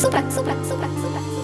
Super. Super. Super. Super.